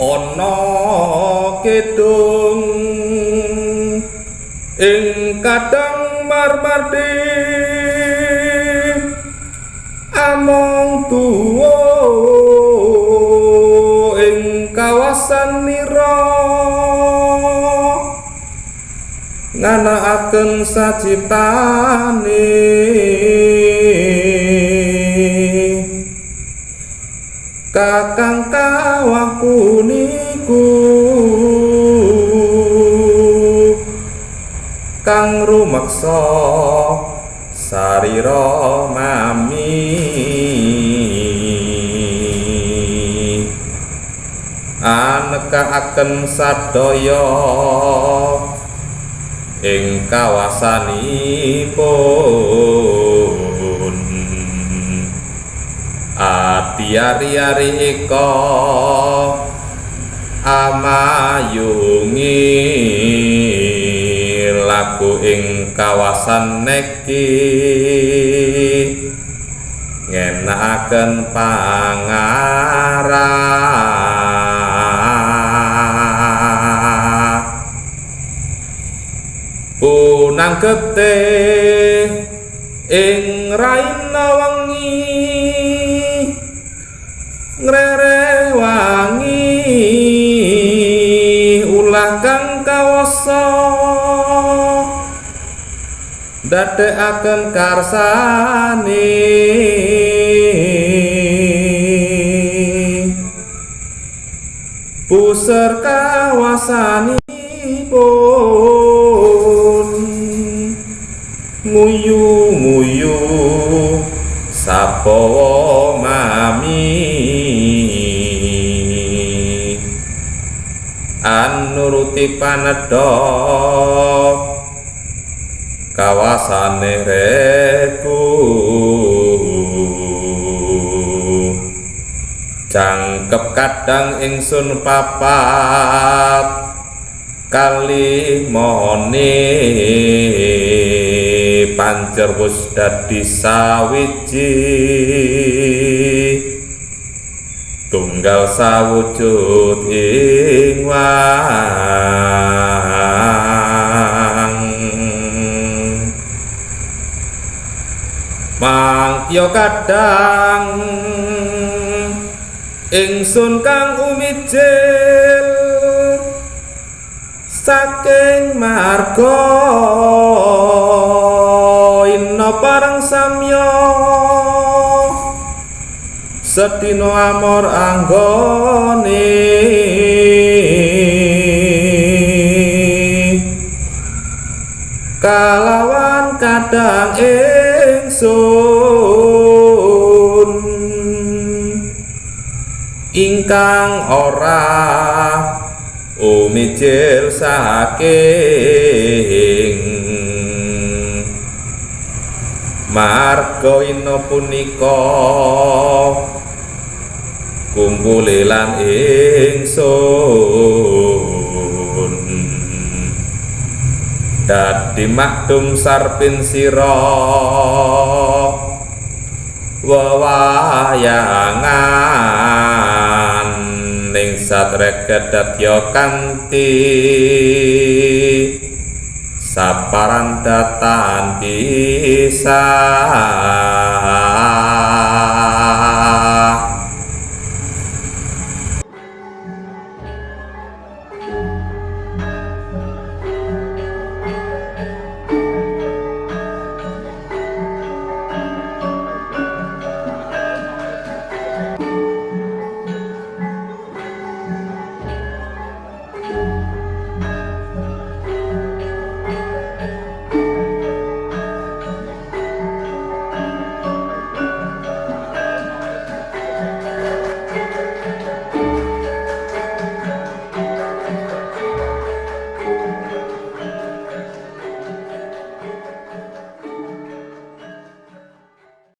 ana kidung ing kadang marmardi. Among tuwa ing kawasan nira nganakaken sajiptane kakang kawah kuniku kang rumaksa sarira mami. Anekaaken sadaya ing kawasanipun ati ari-ari eka amayungi laku ing kawasan neki. Ngenakaken pangarah punang gete ing raina ngrere wangi ulah kang kawasa. Dadekaken karsane. Puser kawasanipun. Nguyu-nguyu sapawa mami anuruti panedha kawasane reku jangkep kadang ingsun papat. Kali mone pancer wis dadi sawiji tunggal sawujud ing wang. Mangkya kadang ingsun kang umijil saking marga inna parang samya sedina amor anggone. Kalawan kadang ingsun ingkang ora umijil saking. Marga ina punika kumpule lan ingsun. Dadi makdum sarpin sira wewayangan. Ning satreket dadya kanthi saparan datan pisan